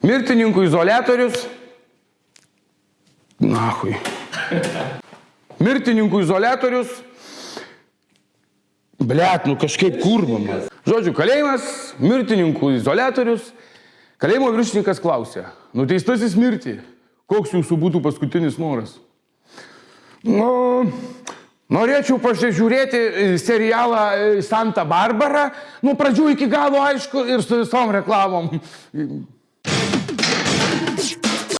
Mirtininkų izolatorius. Nahui. Mirtininkų izolatorius. Blet, nu kažkaip kurvama. Žodžiu, kalėjimas, mirtininkų izolatorius. Kalėjimo viršininkas klausė, nuteistasis mirti, koks jūsų būtų paskutinis noras? Nu, norėčiau pasižiūrėti e, serialą e, Santa Barbara, nuo pradžių iki galo aišku ir su visom reklamom.